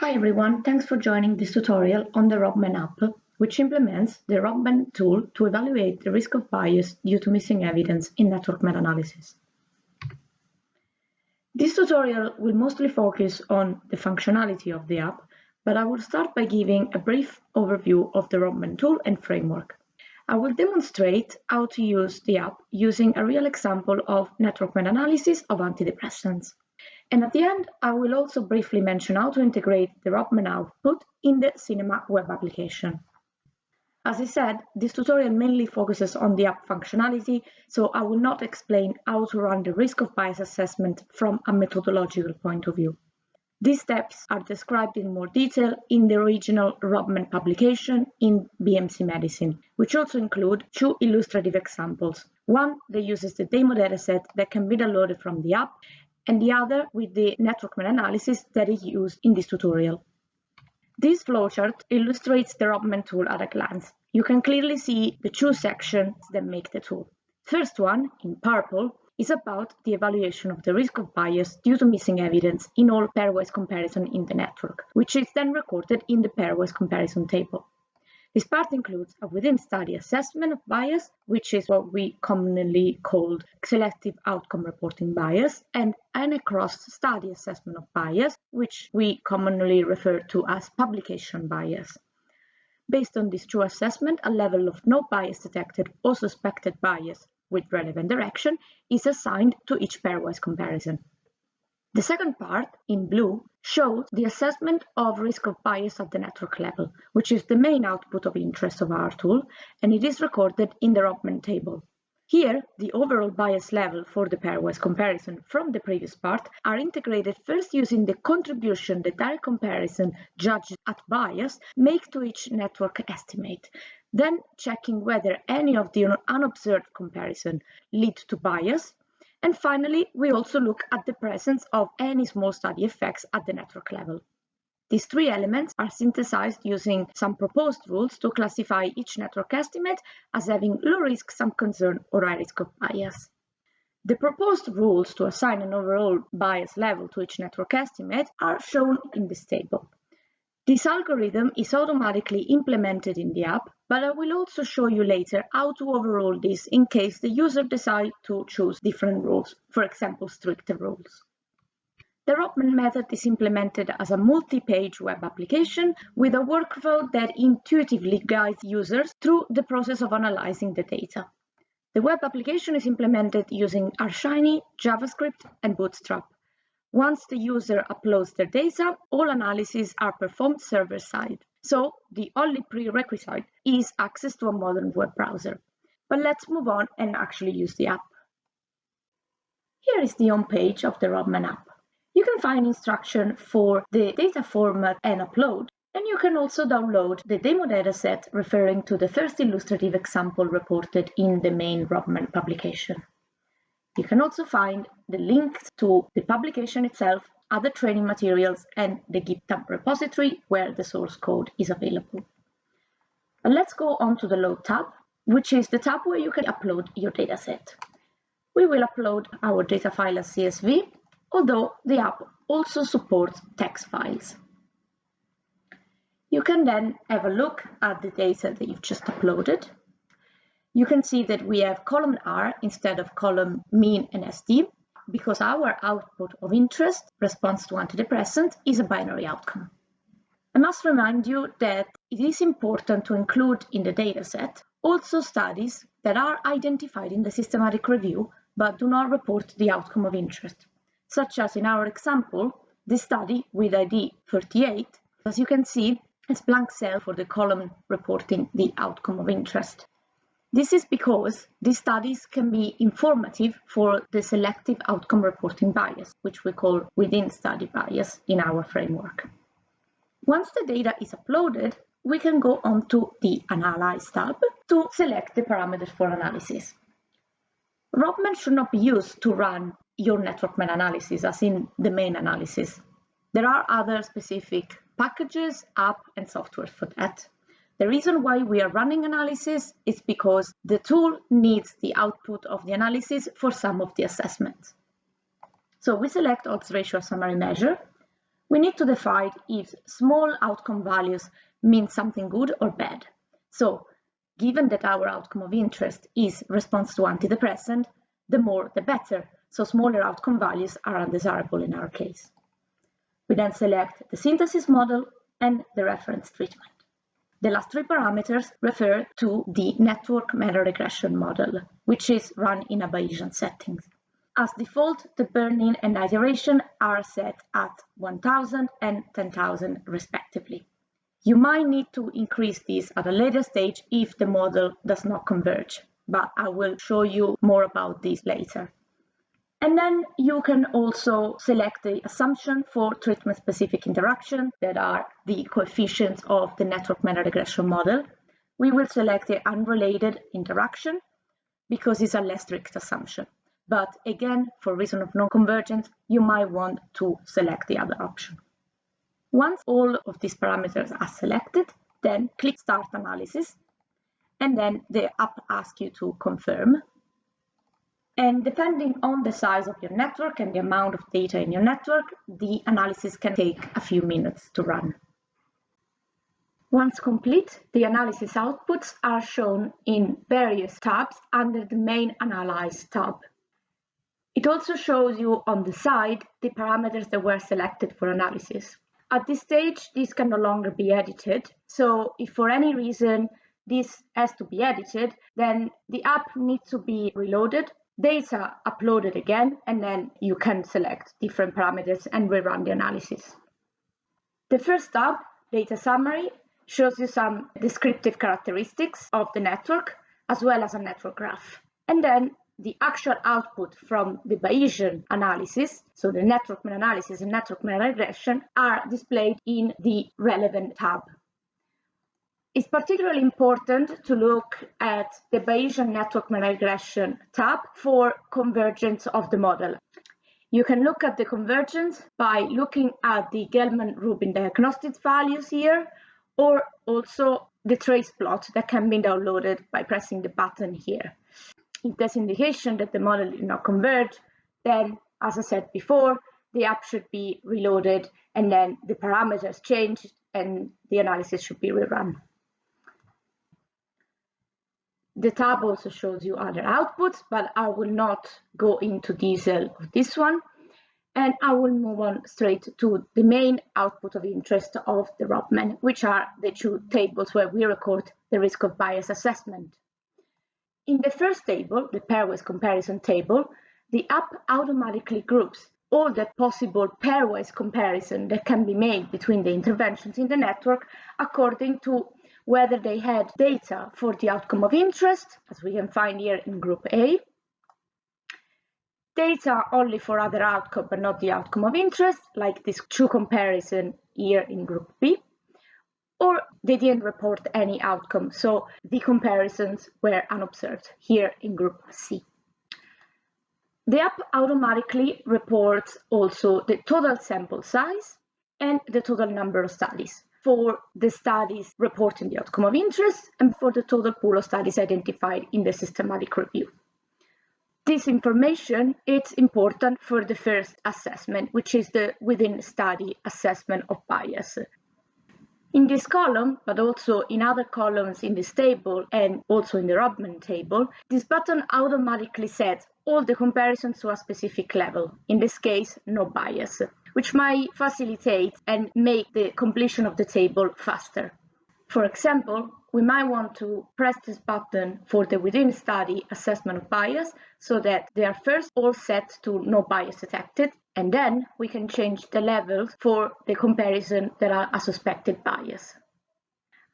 Hi everyone, thanks for joining this tutorial on the ROBMEN app, which implements the ROBMEN tool to evaluate the risk of bias due to missing evidence in network meta-analysis. This tutorial will mostly focus on the functionality of the app, but I will start by giving a brief overview of the ROBMEN tool and framework. I will demonstrate how to use the app using a real example of network meta-analysis of antidepressants. And at the end, I will also briefly mention how to integrate the ROBMEN output in the CINeMA web application. As I said, this tutorial mainly focuses on the app functionality, so I will not explain how to run the risk of bias assessment from a methodological point of view. These steps are described in more detail in the original ROBMEN publication in BMC Medicine, which also include two illustrative examples. One that uses the demo dataset that can be downloaded from the app, and the other with the network meta-analysis that is used in this tutorial. This flowchart illustrates the ROBMEN tool at a glance. You can clearly see the two sections that make the tool. First one, in purple, is about the evaluation of the risk of bias due to missing evidence in all pairwise comparison in the network, which is then recorded in the pairwise comparison table. This part includes a within-study assessment of bias, which is what we commonly call selective outcome reporting bias, and an across-study assessment of bias, which we commonly refer to as publication bias. Based on this true assessment, a level of no bias detected or suspected bias with relevant direction is assigned to each pairwise comparison. The second part, in blue, shows the assessment of risk of bias at the network level, which is the main output of interest of our tool, and it is recorded in the ROBMEN table. Here, the overall bias level for the pairwise comparison from the previous part are integrated first using the contribution the direct comparison judged at bias make to each network estimate, then checking whether any of the unobserved comparison lead to bias, and finally, we also look at the presence of any small study effects at the network level. These three elements are synthesized using some proposed rules to classify each network estimate as having low risk, some concern, or high risk of bias. The proposed rules to assign an overall bias level to each network estimate are shown in this table. This algorithm is automatically implemented in the app, but I will also show you later how to overrule this in case the user decides to choose different rules, for example, stricter rules. The ROBMEN method is implemented as a multi-page web application with a workflow that intuitively guides users through the process of analyzing the data. The web application is implemented using R Shiny, JavaScript, and Bootstrap. Once the user uploads their data, all analyses are performed server-side. So the only prerequisite is access to a modern web browser. But let's move on and actually use the app. Here is the home page of the ROBMEN app. You can find instruction for the data format and upload, and you can also download the demo dataset referring to the first illustrative example reported in the main ROBMEN publication. You can also find the links to the publication itself, other training materials, and the GitHub repository where the source code is available. But let's go on to the Load tab, which is the tab where you can upload your dataset. We will upload our data file as CSV, although the app also supports text files. You can then have a look at the data that you've just uploaded you can see that we have column R instead of column mean and SD because our output of interest, response to antidepressant, is a binary outcome. I must remind you that it is important to include in the dataset also studies that are identified in the systematic review but do not report the outcome of interest, such as in our example, the study with ID 38, as you can see, is blank cell for the column reporting the outcome of interest. This is because these studies can be informative for the selective outcome reporting bias, which we call within study bias in our framework. Once the data is uploaded, we can go on to the Analyze tab to select the parameters for analysis. ROBMEN should not be used to run your network meta-analysis as in the main analysis. There are other specific packages, app and software for that. The reason why we are running analysis is because the tool needs the output of the analysis for some of the assessments. So we select odds ratio summary measure. we need to define if small outcome values mean something good or bad. So, given that our outcome of interest is response to antidepressant, the more the better, so smaller outcome values are undesirable in our case. We then select the synthesis model and the reference treatment. The last three parameters refer to the network meta regression model, which is run in a Bayesian setting. As default, the burn-in and iteration are set at 1000 and 10,000 respectively. You might need to increase this at a later stage if the model does not converge, but I will show you more about this later. And then you can also select the assumption for treatment-specific interaction that are the coefficients of the network meta regression model. We will select the unrelated interaction because it's a less strict assumption. But again, for reason of non-convergence, you might want to select the other option. Once all of these parameters are selected, then click Start Analysis, and then the app asks you to confirm. And depending on the size of your network and the amount of data in your network, the analysis can take a few minutes to run. Once complete, the analysis outputs are shown in various tabs under the main Analyze tab. It also shows you on the side the parameters that were selected for analysis. At this stage, this can no longer be edited. So if for any reason this has to be edited, then the app needs to be reloaded, data uploaded again, and then you can select different parameters and rerun the analysis. The first tab, Data Summary, shows you some descriptive characteristics of the network, as well as a network graph. And then the actual output from the Bayesian analysis, so the network meta-analysis and network meta-regression, are displayed in the relevant tab. It's particularly important to look at the Bayesian network meta-regression tab for convergence of the model. You can look at the convergence by looking at the Gelman-Rubin diagnostics values here, or also the trace plot that can be downloaded by pressing the button here if there's indication that the model did not converge, then as I said before, the app should be reloaded and then the parameters changed and the analysis should be rerun. The tab also shows you other outputs, but I will not go into detail of this one. And I will move on straight to the main output of interest of the ROBMEN, which are the two tables where we record the risk of bias assessment. In the first table, the pairwise comparison table, the app automatically groups all the possible pairwise comparison that can be made between the interventions in the network according to whether they had data for the outcome of interest, as we can find here in group A, data only for other outcome but not the outcome of interest, like this true comparison here in group B, or they didn't report any outcome. So the comparisons were unobserved here in group C. The app automatically reports also the total sample size and the total number of studies for the studies reporting the outcome of interest and for the total pool of studies identified in the systematic review. This information is important for the first assessment, which is the within study assessment of bias. In this column, but also in other columns in this table and also in the ROBMEN table, this button automatically sets all the comparisons to a specific level, in this case, no bias, which might facilitate and make the completion of the table faster. For example, we might want to press this button for the within study assessment of bias so that they are first all set to no bias detected and then we can change the levels for the comparison that are a suspected bias.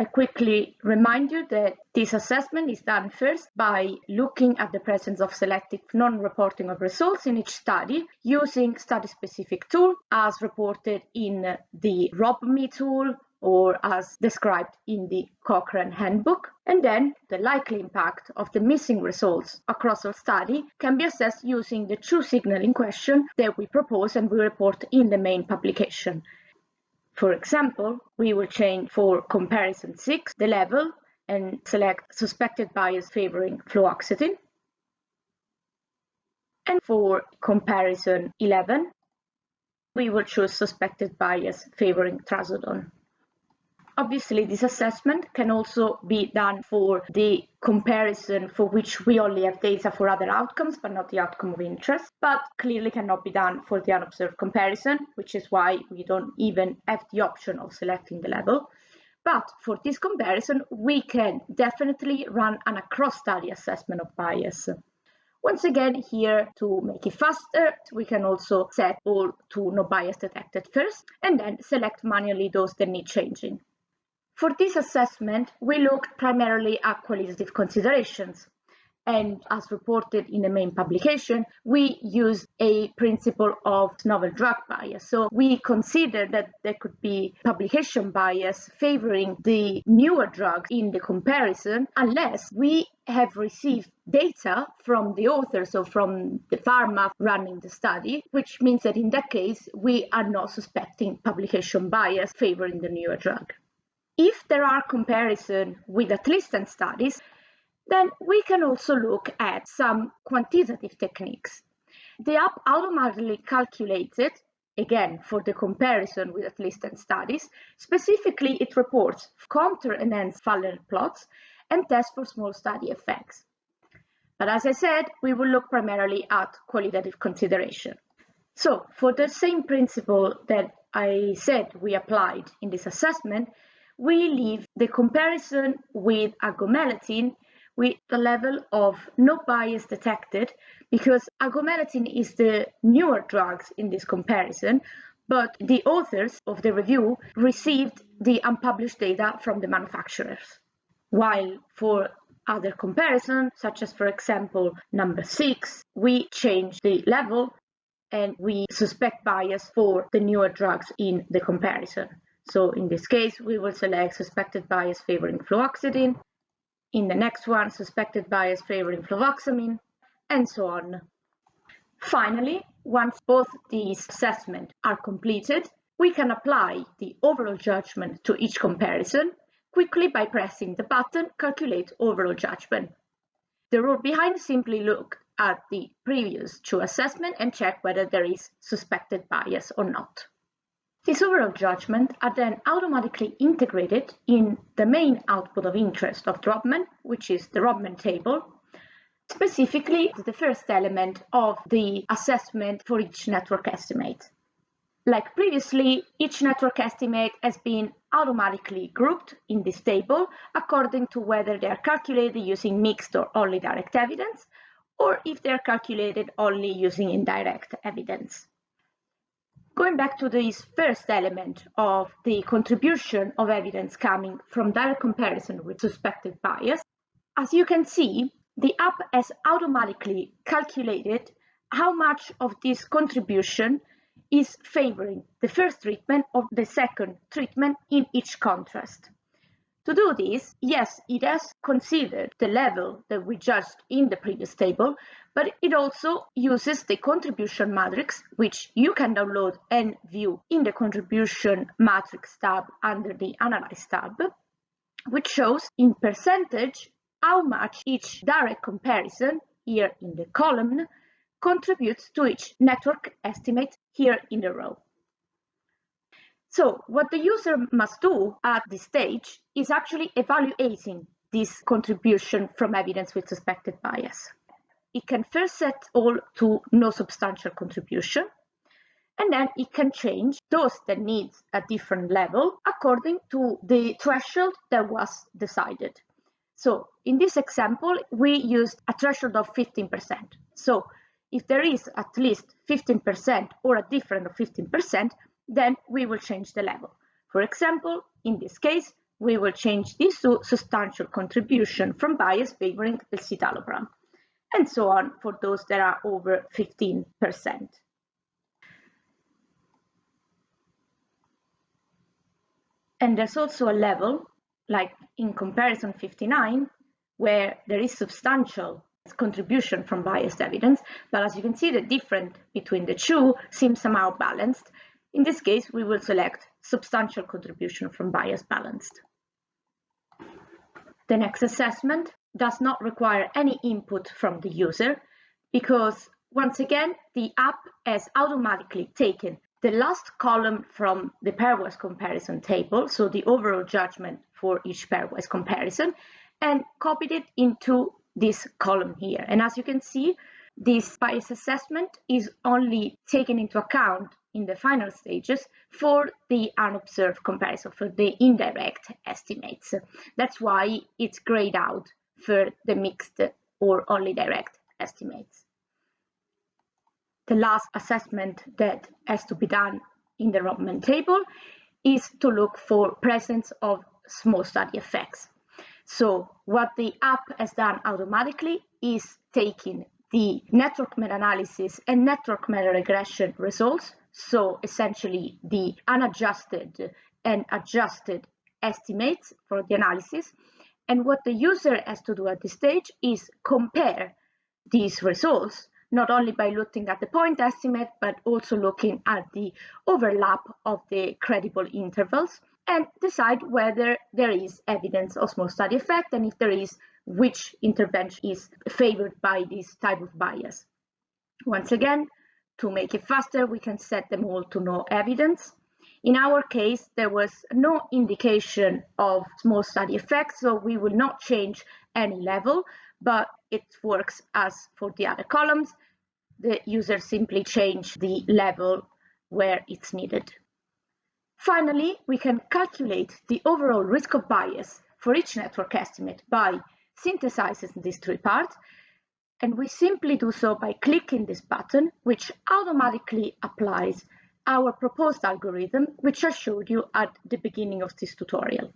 I quickly remind you that this assessment is done first by looking at the presence of selective non-reporting of results in each study using study-specific tool as reported in the ROBME tool or as described in the Cochrane Handbook. And then the likely impact of the missing results across our study can be assessed using the true signaling question that we propose and we report in the main publication. For example, we will change for comparison 6 the level and select suspected bias favoring fluoxetine. And for comparison 11, we will choose suspected bias favoring trazodone. Obviously, this assessment can also be done for the comparison for which we only have data for other outcomes, but not the outcome of interest, but clearly cannot be done for the unobserved comparison, which is why we don't even have the option of selecting the level. But for this comparison, we can definitely run an across-study assessment of bias. Once again, here to make it faster, we can also set all to no bias detected first, and then select manually those that need changing. For this assessment, we looked primarily at qualitative considerations. And as reported in the main publication, we used a principle of novel drug bias. So we considered that there could be publication bias favoring the newer drugs in the comparison unless we have received data from the authors or from the pharma running the study, which means that in that case, we are not suspecting publication bias favoring the newer drug. If there are comparison with at least 10 studies, then we can also look at some quantitative techniques. The app automatically calculated, again, for the comparison with at least 10 studies, specifically it reports contour-enhanced funnel plots and tests for small study effects. But as I said, we will look primarily at qualitative consideration. So for the same principle that I said we applied in this assessment, we leave the comparison with agomelatine with the level of no bias detected because agomelatine is the newer drugs in this comparison, but the authors of the review received the unpublished data from the manufacturers. While for other comparisons, such as for example number six, we change the level and we suspect bias for the newer drugs in the comparison. So in this case, we will select suspected bias favoring fluoxetine. In the next one, suspected bias favoring fluvoxamine, and so on. Finally, once both these assessments are completed, we can apply the overall judgment to each comparison quickly by pressing the button Calculate Overall Judgment. The rule behind simply look at the previous two assessments and check whether there is suspected bias or not. These overall judgments are then automatically integrated in the main output of interest of ROBMEN, which is the ROBMEN table, specifically the first element of the assessment for each network estimate. Like previously, each network estimate has been automatically grouped in this table according to whether they are calculated using mixed or only direct evidence, or if they are calculated only using indirect evidence. Going back to this first element of the contribution of evidence coming from direct comparison with suspected bias, as you can see, the app has automatically calculated how much of this contribution is favoring the first treatment or the second treatment in each contrast. To do this, yes, it has considered the level that we judged in the previous table, but it also uses the contribution matrix, which you can download and view in the contribution matrix tab under the Analyze tab, which shows in percentage how much each direct comparison, here in the column, contributes to each network estimate here in the row. So what the user must do at this stage is actually evaluating this contribution from evidence with suspected bias. It can first set all to no substantial contribution, and then it can change those that need a different level according to the threshold that was decided. So in this example, we used a threshold of 15%. So if there is at least 15% or a difference of 15%, then we will change the level. For example, in this case, we will change this to substantial contribution from bias favoring the citalopram, and so on for those that are over 15%. And there's also a level, like in comparison 59, where there is substantial contribution from biased evidence, but as you can see, the difference between the two seems somehow balanced, in this case, we will select substantial contribution from bias balanced. The next assessment does not require any input from the user because once again, the app has automatically taken the last column from the pairwise comparison table, so the overall judgment for each pairwise comparison, and copied it into this column here. And as you can see, this bias assessment is only taken into account in the final stages for the unobserved comparison, for the indirect estimates. That's why it's grayed out for the mixed or only direct estimates. The last assessment that has to be done in the ROBMEN table is to look for presence of small study effects. So what the app has done automatically is taking the network meta-analysis and network meta-regression results, so essentially the unadjusted and adjusted estimates for the analysis. And what the user has to do at this stage is compare these results, not only by looking at the point estimate, but also looking at the overlap of the credible intervals and decide whether there is evidence of small study effect and if there is, which intervention is favored by this type of bias. Once again, to make it faster, we can set them all to no evidence. In our case, there was no indication of small study effect, so we will not change any level, but it works as for the other columns. The user simply change the level where it's needed. Finally, we can calculate the overall risk of bias for each network estimate by synthesizing these three parts, and we simply do so by clicking this button, which automatically applies our proposed algorithm, which I showed you at the beginning of this tutorial.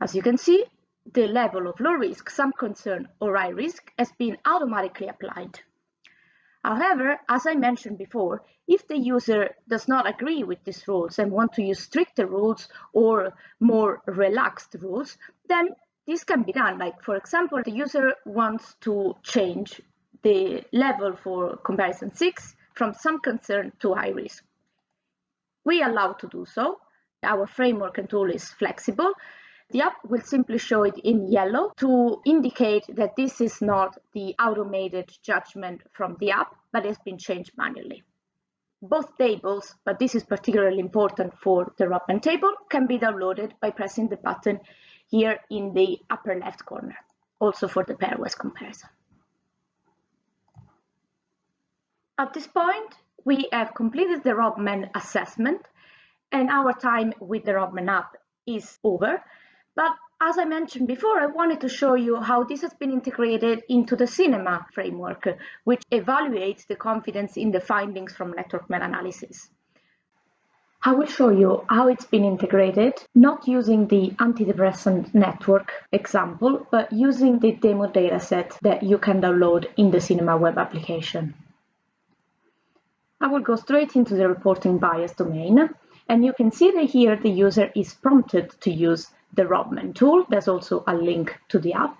As you can see, the level of low risk, some concern, or high risk has been automatically applied. However, as I mentioned before, if the user does not agree with these rules and want to use stricter rules or more relaxed rules, then this can be done. Like, for example, the user wants to change the level for comparison 6 from some concern to high risk. We allow to do so. Our framework and tool is flexible the app will simply show it in yellow to indicate that this is not the automated judgment from the app, but has been changed manually. Both tables, but this is particularly important for the ROBMEN table, can be downloaded by pressing the button here in the upper left corner, also for the pairwise comparison. At this point, we have completed the ROBMEN assessment and our time with the ROBMEN app is over. But as I mentioned before, I wanted to show you how this has been integrated into the CINeMA framework, which evaluates the confidence in the findings from network meta-analysis. I will show you how it's been integrated, not using the antidepressant network example, but using the demo dataset that you can download in the CINeMA web application. I will go straight into the reporting bias domain, and you can see that here the user is prompted to use the ROBMEN tool. There's also a link to the app.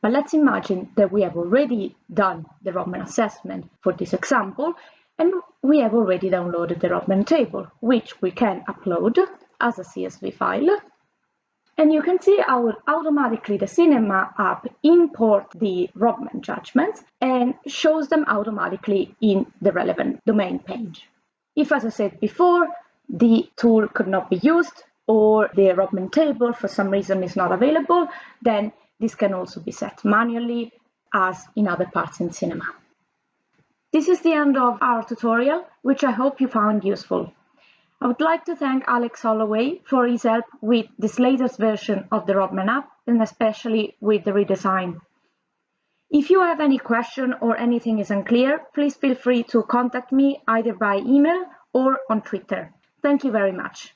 But let's imagine that we have already done the ROBMEN assessment for this example, and we have already downloaded the ROBMEN table, which we can upload as a CSV file. And you can see how automatically the CINeMA app import the ROBMEN judgments and shows them automatically in the relevant domain page. If, as I said before, the tool could not be used, or the ROBMEN table for some reason is not available, then this can also be set manually as in other parts in CINeMA. This is the end of our tutorial, which I hope you found useful. I would like to thank Alex Holloway for his help with this latest version of the ROBMEN app and especially with the redesign. If you have any question or anything is unclear, please feel free to contact me either by email or on Twitter. Thank you very much.